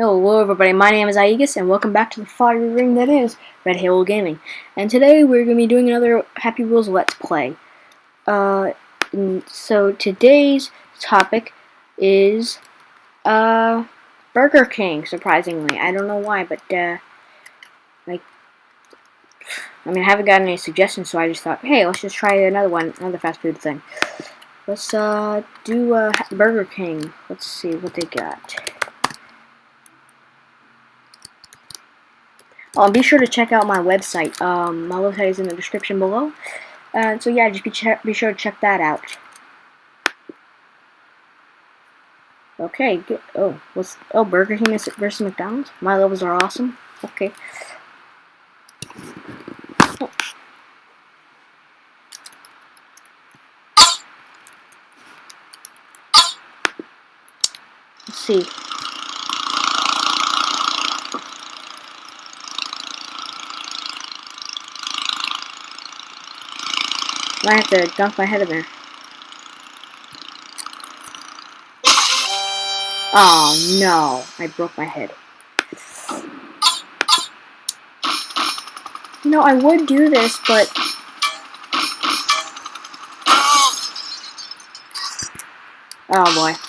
Hello everybody, my name is Aegis and welcome back to the fiery ring that is Red Halo Gaming. And today we're going to be doing another Happy Wheels Let's Play. Uh, so today's topic is uh, Burger King, surprisingly. I don't know why, but uh, like, I mean I haven't gotten any suggestions so I just thought, hey, let's just try another one, another fast food thing. Let's uh, do uh, Burger King. Let's see what they got. Um, be sure to check out my website. Um, my website is in the description below. Uh, so yeah, just be, be sure to check that out. Okay, good. oh, what's oh Burger King versus McDonald's? My levels are awesome. Okay. Let's see. I have to dunk my head in there. Oh no, I broke my head. You know, I would do this, but... Oh boy.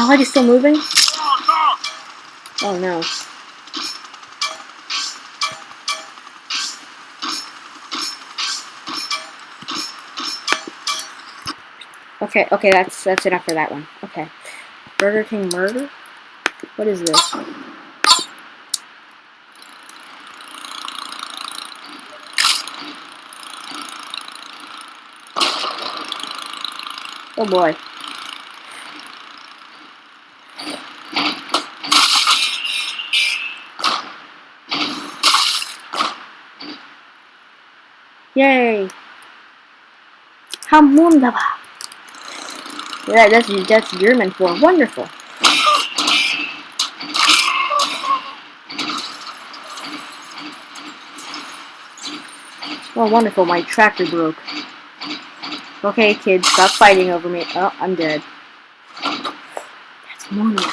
My leg is still moving? Oh no. Okay, okay, that's that's enough for that one. Okay. Burger King murder? What is this? Oh boy. Yay! Ham wunderbar! Yeah, that's, that's German for wonderful. Oh, wonderful, my tractor broke. Okay, kids, stop fighting over me. Oh, I'm dead. That's wonderful.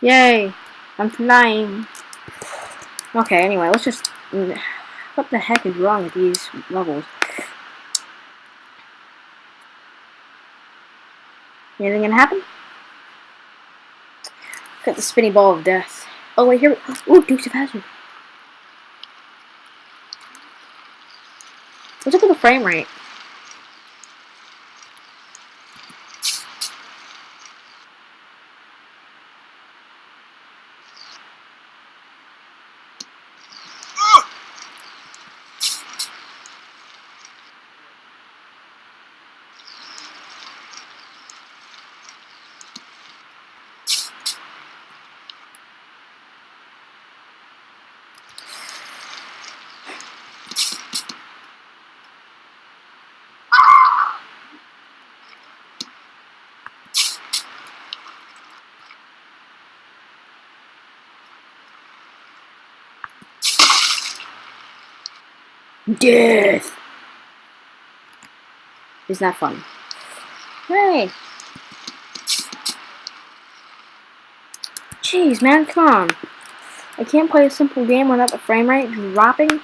Yay! I'm flying. Okay, anyway, let's just... What the heck is wrong with these levels? Anything gonna happen? Got the spinny ball of death. Oh wait, here. Ooh, Dukes of Hazzard. Let's look at the frame rate. Death! Is that fun? Hey! Jeez, man, come on. I can't play a simple game without the frame rate dropping.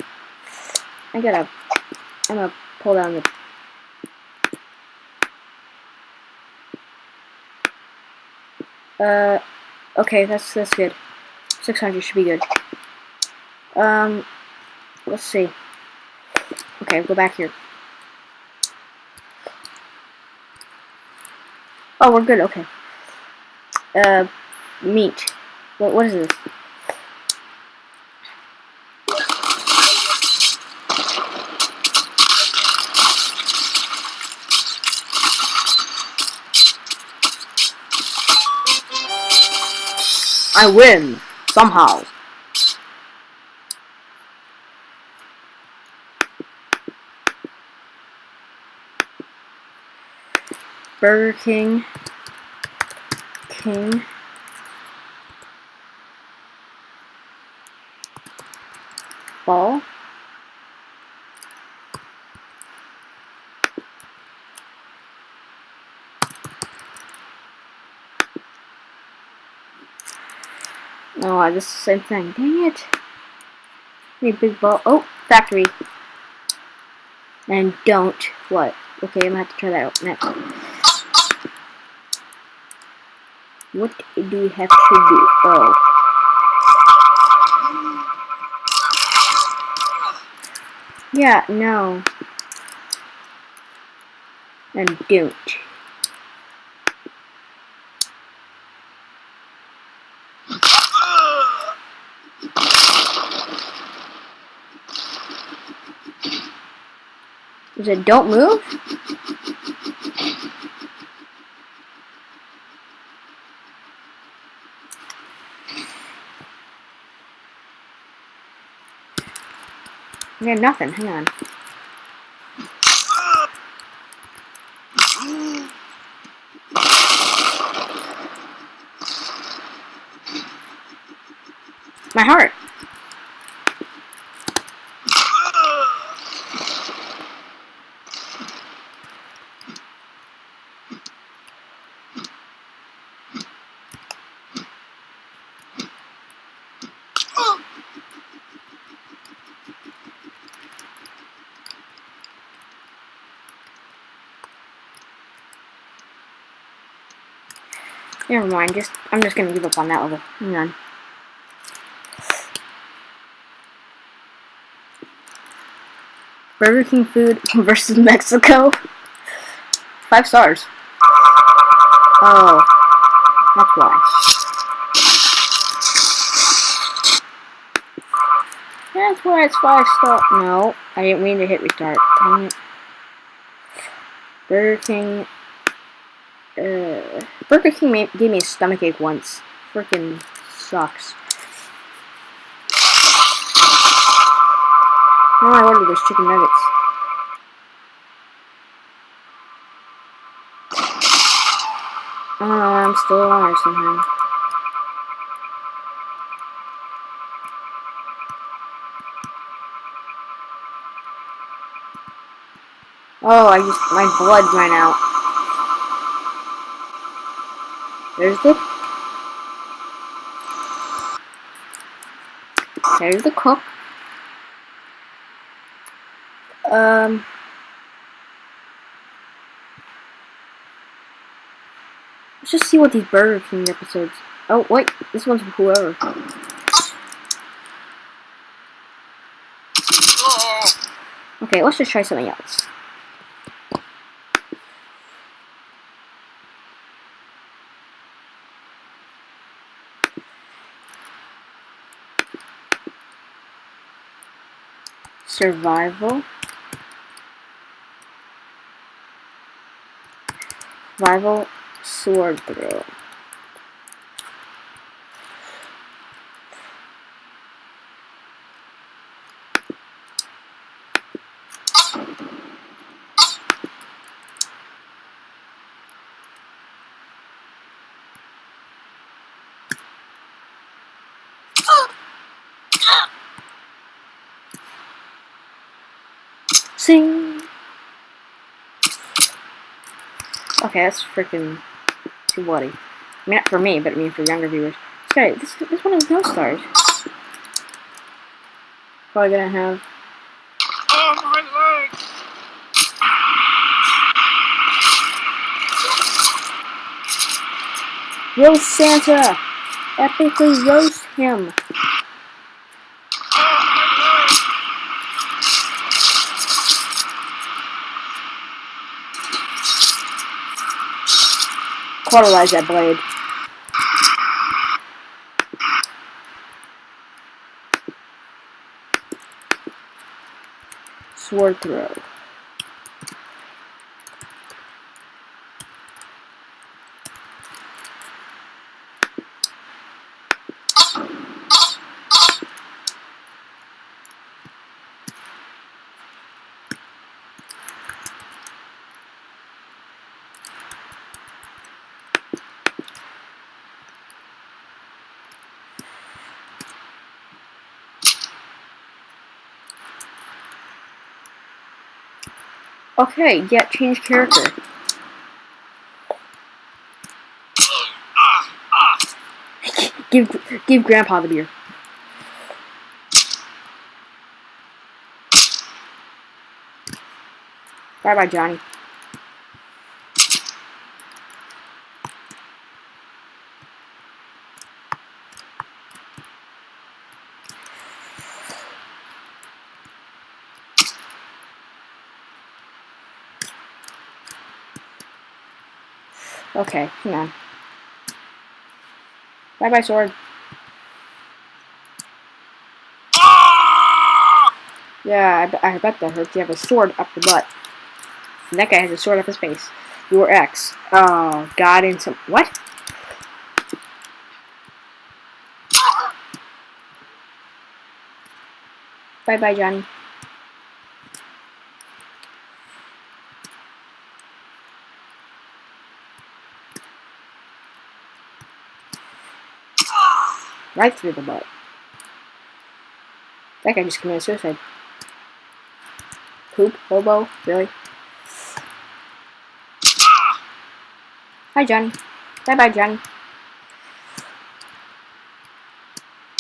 I gotta... I'm gonna pull down the... Uh... Okay, that's, that's good. 600 should be good. Um... Let's see. Okay, go back here. Oh, we're good, okay. Uh, meat. What, what is this? I win somehow. Burger King. King. Ball. Oh, is the same thing. Dang it. Hey, big ball. Oh, factory. And don't. What? Okay, I'm gonna have to try that out next. What do we have to do? Oh. Yeah, no. And don't. Is it don't move? Yeah, nothing. Hang on. My heart. Never mind, just I'm just gonna give up on that level. Hang on. Burger King food versus Mexico. Five stars. Oh, that's why. That's why it's five star. No, I didn't mean to hit restart. Burger King uh, Burger King gave me a stomach ache once. Freaking sucks. Now I ordered those chicken nuggets. I don't know, I'm still alive somehow. Oh, I just, my blood ran out. There's the There's the cook. Um Let's just see what these Burger King episodes Oh wait, this one's for whoever. Okay, let's just try something else. Survival? Survival sword throw Sing. Okay, that's freaking too bloody. I mean, not for me, but I mean for younger viewers. Guy, this, this one has no stars. Probably gonna have. Oh, my leg! Roast Santa! Epically roast him! Cauterize that blade. Sword throw. Okay, yeah, change character. Give give Grandpa the beer. Bye bye, Johnny. Okay, hang on. Bye bye, sword. Ah! Yeah, I, I bet that hurts. You have a sword up the butt. And that guy has a sword up his face. Your ex. Oh, God in some. What? Bye bye, Johnny. Right through the butt. That guy just committed suicide. Poop? Hobo? Really? Hi, Johnny. Bye bye, Johnny.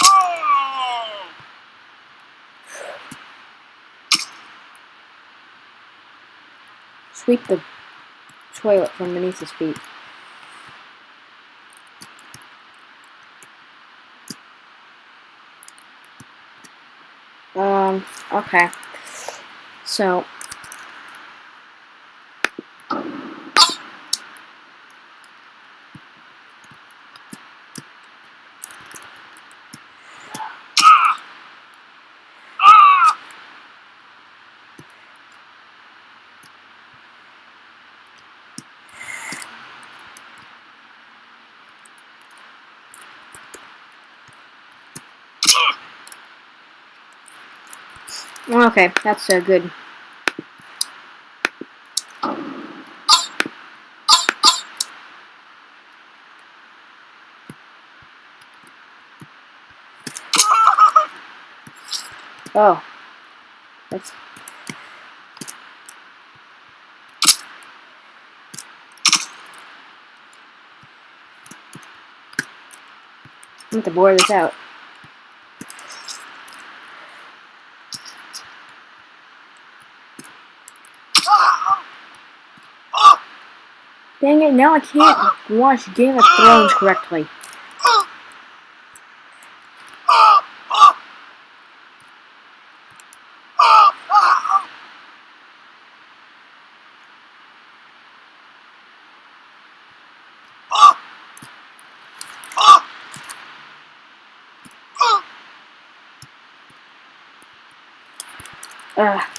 Oh! Sweep the toilet from beneath his feet. Um, okay. So, okay, that's uh, good. Oh. That's... I'm to bore this out. Dang it, now I can't watch Game of Thrones correctly. Ugh.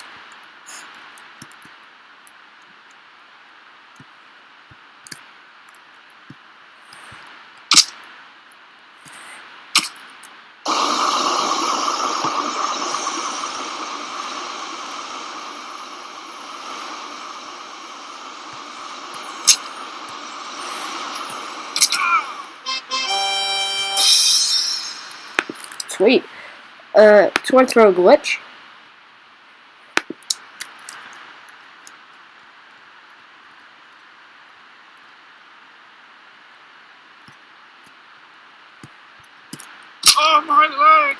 Uh, sword throw a glitch. Oh, my leg!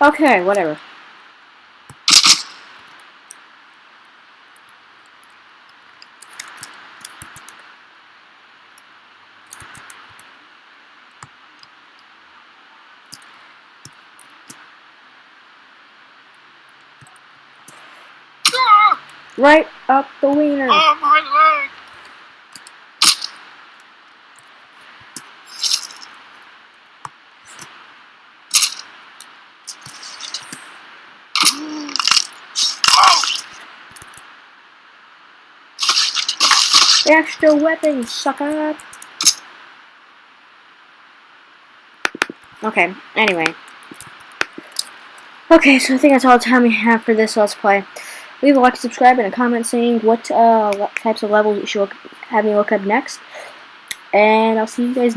Okay, whatever. Right up the wiener. Oh, my leg! Extra weapons, sucker! Okay, anyway. Okay, so I think that's all the time we have for this Let's Play. Leave a like, subscribe, and a comment saying what uh, types of levels you should have me look up next. And I'll see you guys